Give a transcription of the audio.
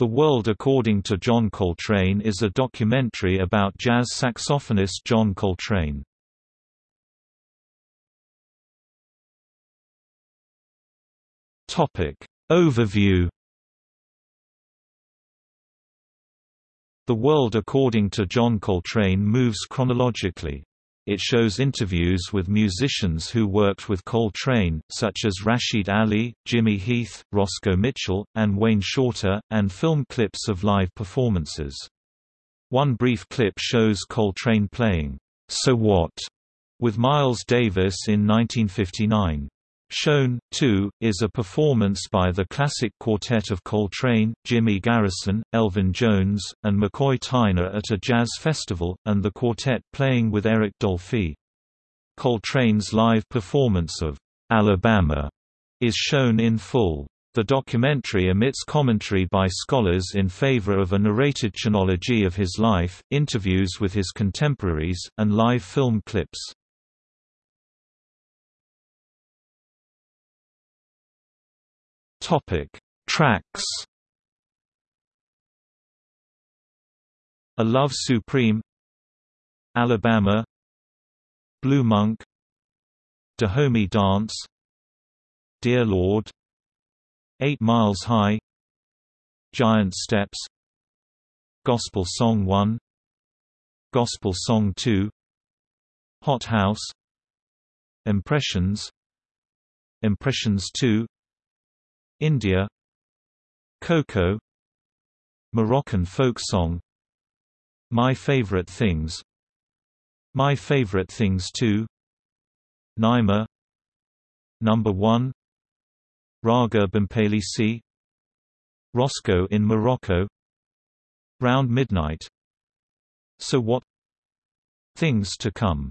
The World According to John Coltrane is a documentary about jazz saxophonist John Coltrane. Topic Overview The World According to John Coltrane moves chronologically. It shows interviews with musicians who worked with Coltrane, such as Rashied Ali, Jimmy Heath, Roscoe Mitchell, and Wayne Shorter, and film clips of live performances. One brief clip shows Coltrane playing, So What, with Miles Davis in 1959. Shown, too, is a performance by the classic quartet of Coltrane, Jimmy Garrison, Elvin Jones, and McCoy Tyner at a jazz festival, and the quartet playing with Eric Dolphy. Coltrane's live performance of Alabama is shown in full. The documentary omits commentary by scholars in favor of a narrated chronology of his life, interviews with his contemporaries, and live film clips. Topic: Tracks. A Love Supreme, Alabama, Blue Monk, Dahomey Dance, Dear Lord, Eight Miles High, Giant Steps, Gospel Song 1, Gospel Song 2, Hot House, Impressions, Impressions 2, India Coco Moroccan folk song My Favorite Things My Favorite Things Too Naima Number 1 Raga Bhimpalasi Roscoe in Morocco Round Midnight So What? Things to Come